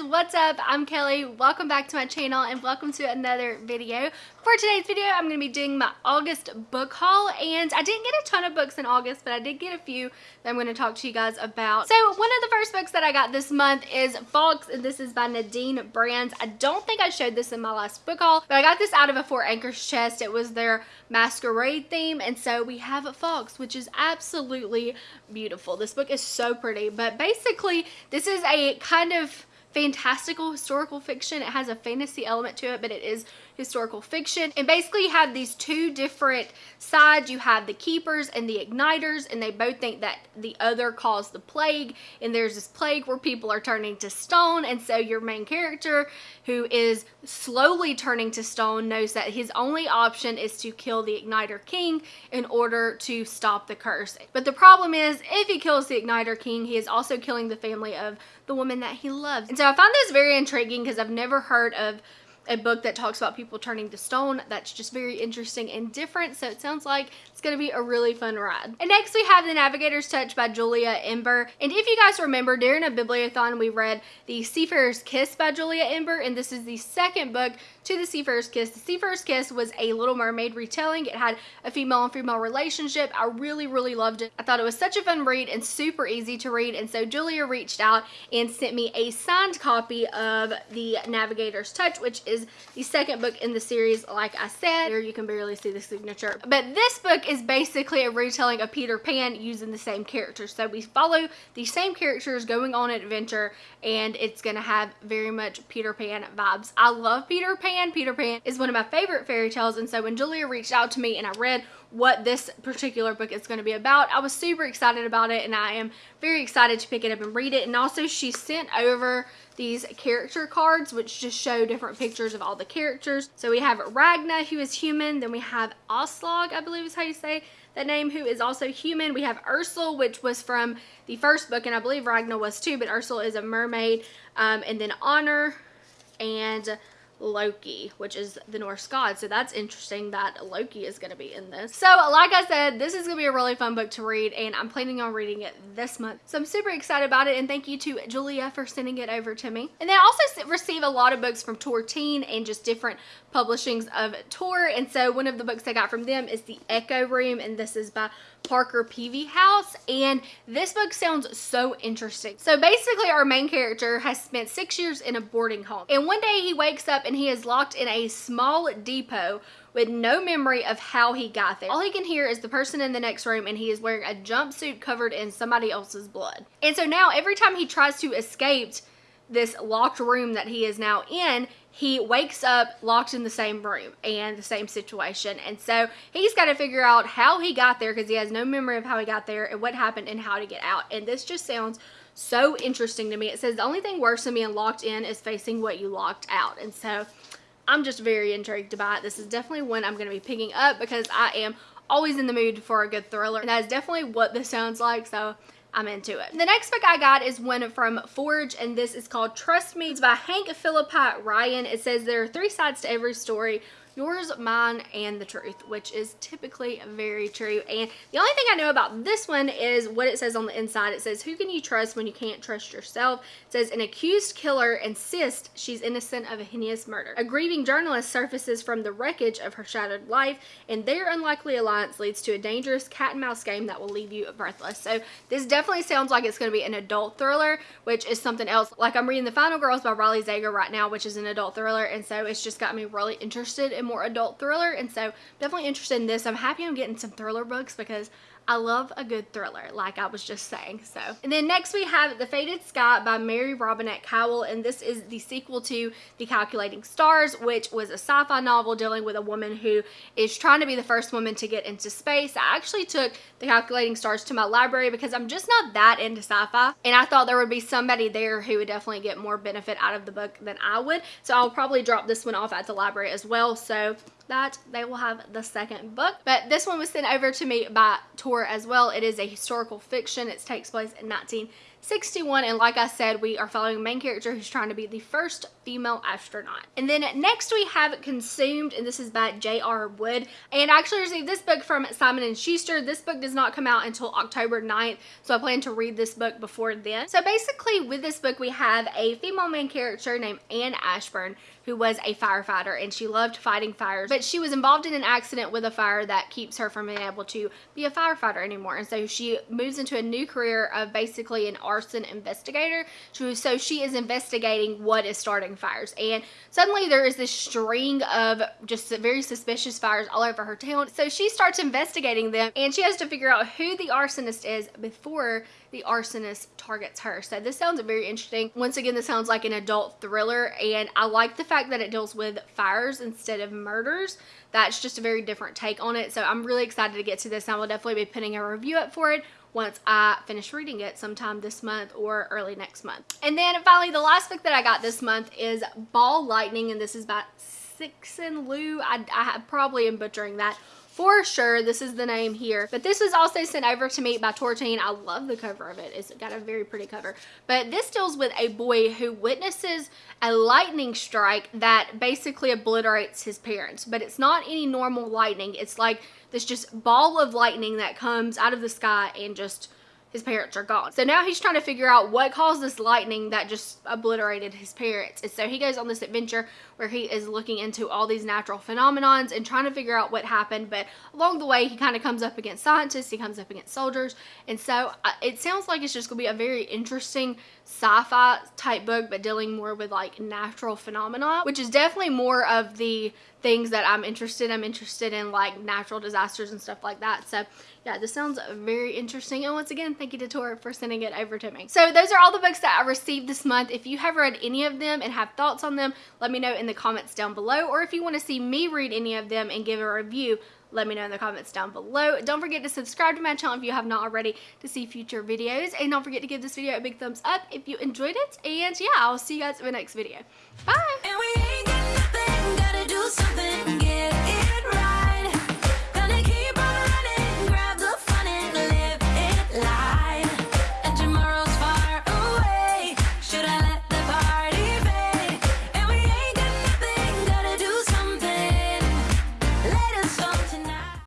what's up? I'm Kelly. Welcome back to my channel and welcome to another video. For today's video, I'm going to be doing my August book haul and I didn't get a ton of books in August, but I did get a few that I'm going to talk to you guys about. So one of the first books that I got this month is Fox and this is by Nadine Brandes. I don't think I showed this in my last book haul, but I got this out of a Four Anchors chest. It was their masquerade theme and so we have a fox, which is absolutely beautiful. This book is so pretty, but basically this is a kind of fantastical historical fiction. It has a fantasy element to it, but it is historical fiction. And basically you have these two different sides. You have the keepers and the igniters, and they both think that the other caused the plague. And there's this plague where people are turning to stone. And so your main character, who is slowly turning to stone, knows that his only option is to kill the igniter king in order to stop the curse. But the problem is, if he kills the igniter king, he is also killing the family of the woman that he loves. And so I found this very intriguing because I've never heard of a book that talks about people turning to stone. That's just very interesting and different. So it sounds like to be a really fun ride. And next we have The Navigator's Touch by Julia Ember. And if you guys remember, during a bibliothon, we read The Seafarer's Kiss by Julia Ember. And this is the second book to The Seafarer's Kiss. The Seafarer's Kiss was a Little Mermaid retelling. It had a female and female relationship. I really, really loved it. I thought it was such a fun read and super easy to read. And so Julia reached out and sent me a signed copy of The Navigator's Touch, which is the second book in the series, like I said. Here you can barely see the signature. But this book is basically a retelling of Peter Pan using the same characters. So we follow the same characters going on an adventure and it's going to have very much Peter Pan vibes. I love Peter Pan Pan. Peter Pan is one of my favorite fairy tales and so when Julia reached out to me and I read what this particular book is going to be about, I was super excited about it and I am very excited to pick it up and read it and also she sent over these character cards which just show different pictures of all the characters. So we have Ragna who is human, then we have Aslog I believe is how you say that name who is also human. We have Ersel which was from the first book and I believe Ragna was too but Ersel is a mermaid um, and then Honor and Loki, which is the Norse god. So that's interesting that Loki is going to be in this. So like I said, this is going to be a really fun book to read and I'm planning on reading it this month. So I'm super excited about it and thank you to Julia for sending it over to me. And then I also receive a lot of books from Tor Teen and just different publishings of Tor. And so one of the books I got from them is The Echo Room and this is by Parker Peevyhouse and this book sounds so interesting. So basically our main character has spent six years in a boarding home and one day he wakes up and he is locked in a small depot with no memory of how he got there. All he can hear is the person in the next room and he is wearing a jumpsuit covered in somebody else's blood. And so now every time he tries to escape this locked room that he is now in, he wakes up locked in the same room and the same situation. And so he's got to figure out how he got there because he has no memory of how he got there and what happened and how to get out. And this just sounds so interesting to me. It says the only thing worse than being locked in is facing what you locked out. And so I'm just very intrigued by it. This is definitely one I'm going to be picking up because I am always in the mood for a good thriller. And that is definitely what this sounds like. So I'm into it. The next book I got is one from Forge and this is called Trust Me. It's by Hank Phillippi Ryan. It says there are three sides to every story yours, mine, and the truth, which is typically very true. And the only thing I know about this one is what it says on the inside. It says, who can you trust when you can't trust yourself? It says, an accused killer insists she's innocent of a heinous murder. A grieving journalist surfaces from the wreckage of her shattered life, and their unlikely alliance leads to a dangerous cat and mouse game that will leave you breathless. So this definitely sounds like it's going to be an adult thriller, which is something else. Like I'm reading The Final Girls by Riley Sager right now, which is an adult thriller, and so it's just got me really interested more adult thriller and so definitely interested in this. I'm happy I'm getting some thriller books because I love a good thriller, like I was just saying. So, and then next we have The Fated Sky by Mary Robinette Kowal, and this is the sequel to The Calculating Stars, which was a sci-fi novel dealing with a woman who is trying to be the first woman to get into space. I actually took The Calculating Stars to my library because I'm just not that into sci-fi, and I thought there would be somebody there who would definitely get more benefit out of the book than I would. So I'll probably drop this one off at the library as well. So that they will have the second book. But this one was sent over to me by Tor as well. It is a historical fiction. It takes place in 19 61 and like I said we are following a main character who's trying to be the first female astronaut. And then next we have Consumed and this is by J.R. Ward and I actually received this book from Simon & Schuster. This book does not come out until October 9th so I plan to read this book before then. So basically with this book we have a female main character named Anne Ashburn who was a firefighter and she loved fighting fires but she was involved in an accident with a fire that keeps her from being able to be a firefighter anymore and so she moves into a new career of basically an arson investigator. So she is investigating what is starting fires. And suddenly there is this string of just very suspicious fires all over her town. So she starts investigating them and she has to figure out who the arsonist is before the arsonist targets her. So this sounds very interesting. Once again, this sounds like an adult thriller and I like the fact that it deals with fires instead of murders. That's just a very different take on it. So I'm really excited to get to this. And I will definitely be putting a review up for it once I finish reading it sometime this month or early next month. And then finally, the last book that I got this month is Ball Lightning, and this is by Cixin Liu. I, I probably am butchering that for sure. This is the name here. But this was also sent over to me by Tor Teen. I love the cover of it. It's got a very pretty cover. But this deals with a boy who witnesses a lightning strike that basically obliterates his parents. But it's not any normal lightning. It's like this just ball of lightning that comes out of the sky and just his parents are gone. So now he's trying to figure out what caused this lightning that just obliterated his parents. And so he goes on this adventure where he is looking into all these natural phenomenons and trying to figure out what happened. But along the way, he kind of comes up against scientists, he comes up against soldiers. And so uh, it sounds like it's just going to be a very interesting sci-fi type book, but dealing more with like natural phenomena, which is definitely more of the things that I'm interested in. I'm interested in like natural disasters and stuff like that. So yeah, this sounds very interesting. And once again, Thank you to Tor for sending it over to me. So those are all the books that I received this month. If you have read any of them and have thoughts on them, let me know in the comments down below. Or if you want to see me read any of them and give a review, let me know in the comments down below. Don't forget to subscribe to my channel if you have not already to see future videos. And don't forget to give this video a big thumbs up if you enjoyed it. And yeah, I'll see you guys in the next video. Bye!